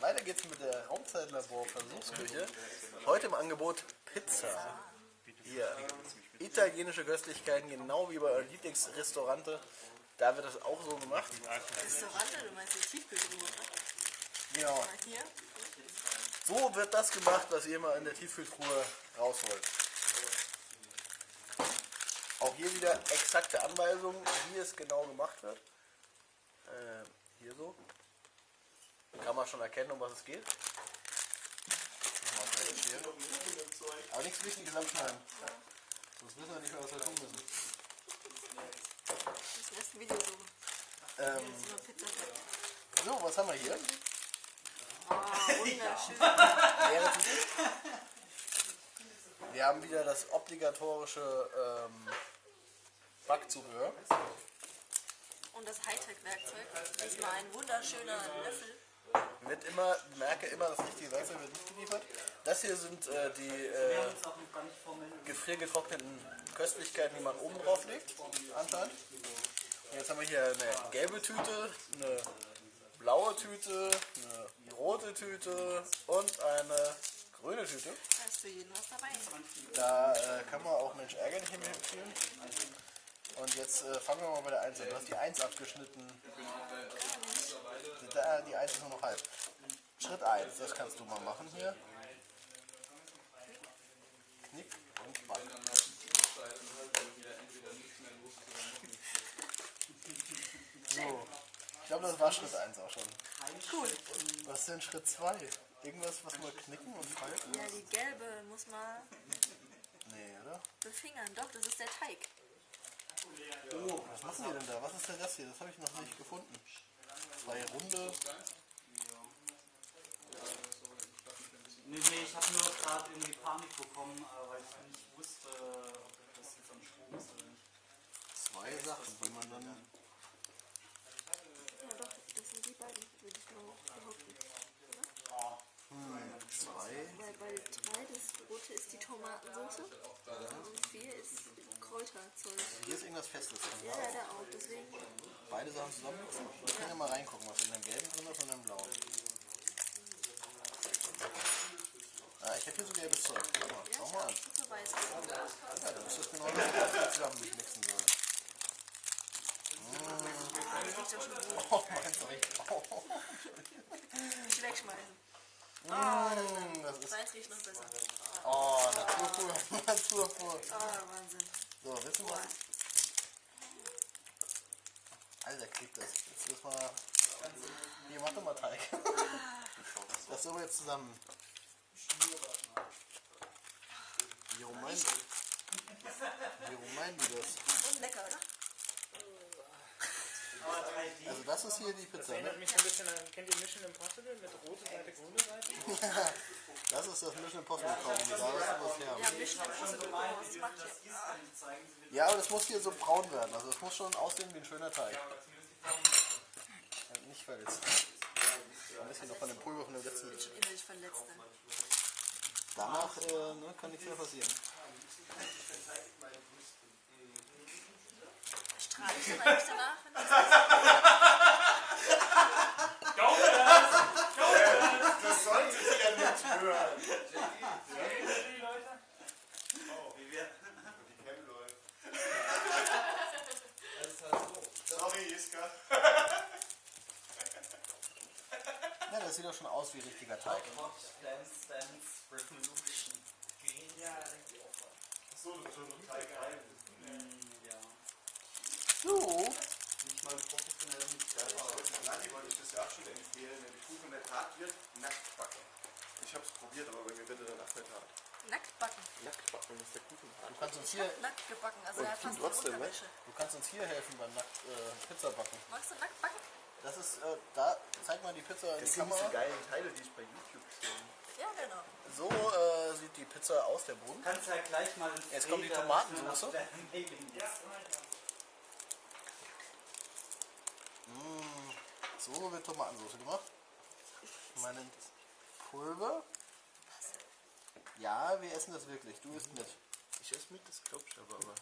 Weiter geht's mit der Raumzeitlabor-Versuchsküche. Heute im Angebot Pizza. Hier. Italienische Köstlichkeiten, genau wie bei euren Lieblingsrestaurante. Da wird das auch so gemacht. Restaurante, du meinst die Tiefkühltruhe, ne? Genau. Hier. So wird das gemacht, was ihr mal in der Tiefkühltruhe rausholt. Auch hier wieder exakte Anweisungen, wie es genau gemacht wird. Äh, hier so. Kann man schon erkennen, um was es geht. Aber nichts Wichtiges anschneiden. Sonst wissen wir nicht mehr, was wir tun müssen. Das nächste Video so. Ähm, so, was haben wir hier? Ah, wunderschön. Wir haben wieder das obligatorische ähm, Backzubehör. Und das Hightech-Werkzeug. Diesmal ein wunderschöner Löffel. Wird immer, merke immer, das richtige Werkzeug wird nicht geliefert. Das hier sind äh, die äh, gefriergetrockneten Köstlichkeiten, die man oben drauf legt, anscheinend. Und jetzt haben wir hier eine gelbe Tüte, eine blaue Tüte, eine rote Tüte und eine grüne Tüte. Da ist für jeden was dabei. Da äh, kann man auch Mensch ärgern nicht mehr empfehlen. Und jetzt äh, fangen wir mal bei der 1 an. Du hast die 1 abgeschnitten. Da, die 1 ist nur noch halb. Schritt 1, das kannst du mal machen hier. Knick und Back. So. Ich glaube, das war Schritt 1 auch schon. Cool. Was ist denn Schritt 2? Irgendwas, was mal knicken und falten? Ja, die gelbe muss man Nee, oder? befingern. Doch, das ist der Teig. Was machen die denn da? Was ist denn das hier? Das habe ich noch nicht gefunden. Zwei runde. Nee, nee, ich habe nur gerade irgendwie Panik bekommen, äh, weil ich nicht wusste, ob das jetzt am Strom ist oder nicht. Zwei Sachen, die man dann. Ja, doch, das sind die beiden, würde ich mal behaupten. Zwei. Weil bei drei das rote ist die Tomatensauce und vier ist Kräuterzeug. Hier ist irgendwas Festes. Ja, ja, da auch. Deswegen, Beide Sachen zusammenmixen. Wir können ja mal reingucken, was in dem gelben drin ist und im blauen. Ah, ich habe hier so gelbes Zeug. Schau mal, schau mal an. Ja, dann ist das genau das, zusammen mixen sollen. Das riecht doch schon gut. Oh. Oh, Nicht wegschmeißen. mm, das ist. Deins riecht noch besser. Oh, Naturpur. Naturpur. Ah, Wahnsinn. So, wissen wir. Alter, klebt das. Jetzt müssen wir. Hier, mach doch mal Teig. Das wir jetzt zusammen. Wie rum meinen Wie rum meinen die das? Und lecker, oder? Also das ist hier die Pizza, Erinnert ne? mich ein bisschen an, kennt ihr Mission Impossible mit rote Seite, grüne Seite? Das ist das Mission Impossible Kaugummi. Da ist was her. Ja, Mission Impossible. Was macht ihr? Ja, aber das muss hier so braun werden. Also es muss schon aussehen wie ein schöner Teig. Ja, Nicht verletzt. Ein bisschen noch von dem Pulver von dem letzten. Bin schon innerlich verletzt. Danach äh, ne, kann nichts mehr passieren. Ich dann eigentlich danach? wenn das- Das sollte sie ja nicht hören. Sorry, Iska. Ja, das sieht doch schon aus wie richtiger Teig. Dance, Dance, Revolution. So, so ein Teig rein. Ja. So. Nicht mal professionell mit selber. Nati wollte ich das ja auch schon empfehlen, wenn die Hart wird, nackt backen. Ich hab's probiert, aber bei mir wird er danach nicht hart. Nackt backen. Nackt backen ist der Kuchen. Du kannst uns hier, Nackt gebacken. Also er hat fast trotzdem, ne? Du kannst uns hier helfen beim Nackt äh, Pizza backen. Magst du nackt backen? Das ist, äh, da zeig mal die Pizza in die Kamera. geilen Teile, die ich bei YouTube sehe. Ja, genau. So äh, sieht die Pizza aus, der Boden. Kannst ja gleich mal Jetzt kommt die Feder Tomatensauce. auf der Mailing ist. Mm, so wird Tomatensauce gemacht. Meinen Pulver. Ja, wir essen das wirklich. Du isst mit. Ich esse mit, das glaub ich aber, aber.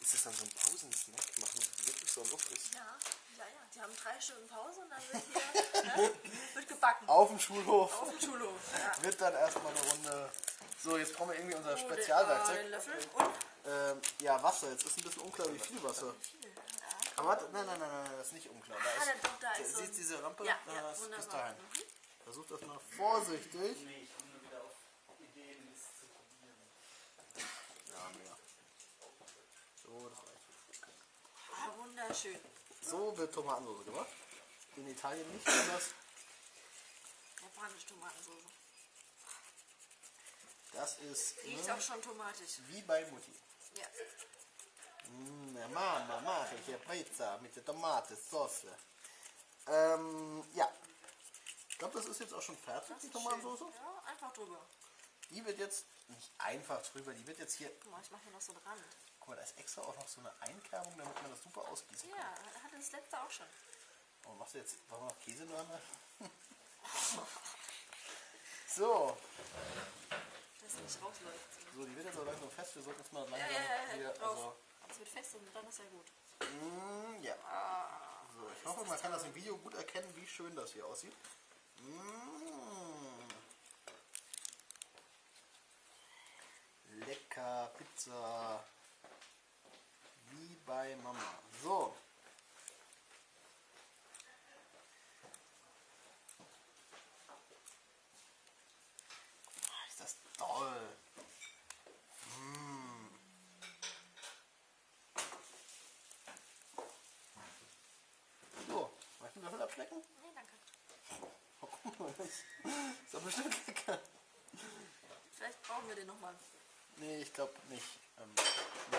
Ist das dann so ein Pausensnack? Machen das wirklich so Luft ist? Ja, Ja, ja, die haben drei Stunden Pause und dann wird hier ne, wird gebacken. Auf dem Schulhof Auf dem Schulhof. Ja. wird dann erstmal eine Runde. So, jetzt brauchen wir irgendwie unser Oh, den- ah, Spezialwerkzeug. den Löffel und Ähm, ja, Wasser. Jetzt ist ein bisschen unklar, wie viel Wasser. viel. Aber warte, nein, nein, nein, nein, das ist nicht unklar. Da Ah, ist, da ist so siehst diese Rampe? Ja, Da ja, ist bis wunderbar. dahin. Mhm. Versuch das mal vorsichtig. Nee, ich komme nur wieder auf Ideen, nichts zu probieren. Ja, mega. So, das reicht. Ah, wunderschön. So wird Tomatensauce gemacht. In Italien nicht anders. Japanische Tomatensauce. Das ist Riecht ne, auch schon tomatisch. wie bei Mutti. Ja. Mm, Mama, mache ich hier Pizza mit der Tomatensauce. Ähm, ja. Ich glaube, das ist jetzt auch schon fertig, die Tomatensauce. Ja, einfach drüber. Die wird jetzt nicht einfach drüber, die wird jetzt hier. Guck mal, ich mache hier noch so dran. Guck mal, da ist extra auch noch so eine Einkerbung, damit man das super ausgießen kann. Ja, hatte das letzte auch schon. Oh, machst du jetzt, wir noch Käse dran? so, Dass nicht rausläuft. so, die wird jetzt auch langsam fest. Wir sollten jetzt mal Ja, langsam ja, ja, hier, ja, drauf. also, wird fest und dann ist ja gut. mm, ja. Ah, So, ich hoffe, man kann das im Video gut erkennen, wie schön das hier aussieht. Mm. Lecker Pizza. Wie bei Mama. So. Ah, Ist das toll. Mm. So, möchten wir Löffel abschlecken? nee, danke. Oh, guck mal, das ist doch bestimmt lecker. Vielleicht brauchen wir den nochmal. Nee, ich glaube nicht. Ähm, nee.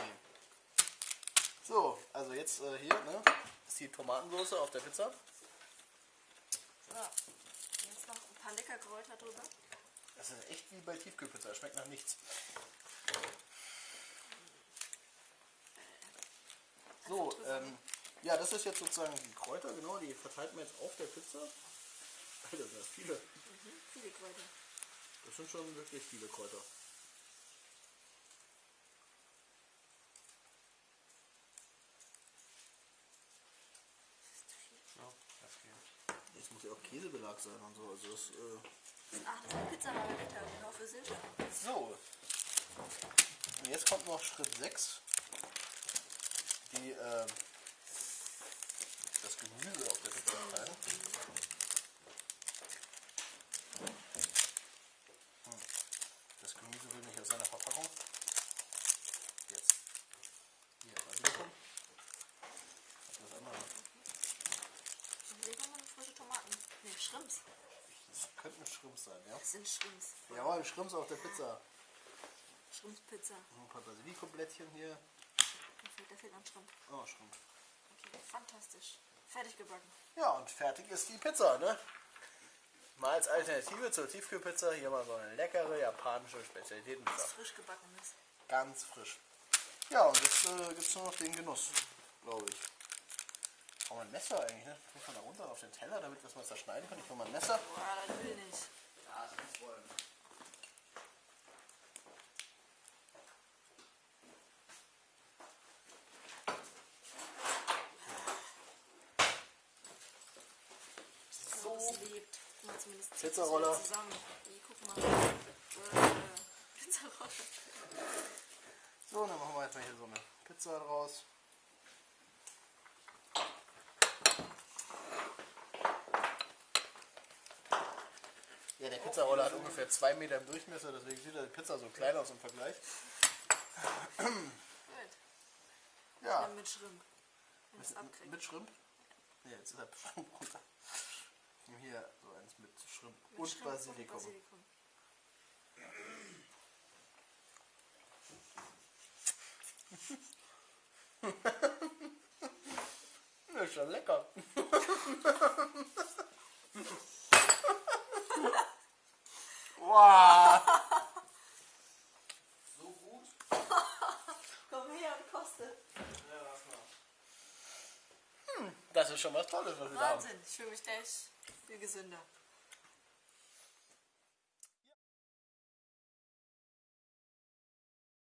So, also jetzt äh, hier, ne? Ist die Tomatensauce auf der Pizza. So. Jetzt noch ein paar lecker Kräuter drüber. Das ist echt wie bei Tiefkühlpizza, schmeckt nach nichts. So, ähm, ja, das ist jetzt sozusagen die Kräuter, genau, die verteilt man jetzt auf der Pizza. Alter, das sind viele. Mhm, viele Kräuter. Das sind schon wirklich viele Kräuter. Ja, das geht. Jetzt muss ja auch Käsebelag sein und so. Also das, äh Ach, das ist Pizza war lecker, genau für Silke. so. Und jetzt kommt noch Schritt 6. Die, das Gemüse auf der Pizza. Hm. Das Gemüse will nicht aus seiner Verpackung. Jetzt. Hier, Basilikum. Das andere. Hier kommen noch frische Tomaten. Nee, Schrimps. Das könnten Schrimps sein, ja? Das sind Schrimps. Jawohl, Schrimps auf der Pizza. Schrimpspizza. Ein paar Basilikumblättchen hier. Da fehlt, da fehlt noch ein Schrimp. Oh, Schrimp. Okay, fantastisch. Fertig gebacken. Ja, und fertig ist die Pizza, ne? Mal als Alternative zur Tiefkühlpizza hier mal so eine leckere japanische Spezialitätenpizza. Das frisch gebacken ist. Ganz frisch. Ja, und jetzt äh, gibt es nur noch den Genuss, glaube ich. Brauchen wir ein Messer eigentlich, ne? Muss man da runter auf den Teller, damit wir es mal zerschneiden können. Ich brauche mal ein Messer. Boah, das will ich nicht. Ja, das muss wollen. So. Lebt. Guck mal, zumindest Pizzaroller. zusammen. Hier, guck mal. Äh, Pizzaroller. So, dann machen wir jetzt mal hier so eine Pizza draus. Ja, der Pizzaroller hat ungefähr zwei Meter im Durchmesser, deswegen sieht die Pizza so klein aus im Vergleich. Gut. Ja, mit Schrimp. Abkriegt. mit Schrimp. Ja, jetzt ist er Schrimp runter. Ich nehme Hier so eins mit Schrimp Mit und Schrimp Basilikum. Basilikum. Das ist schon lecker. wow. So gut? Komm her und koste. Ja, lass mal. Das ist schon was Tolles, was wir da haben. Wahnsinn. Ich fühle mich gleich viel gesünder.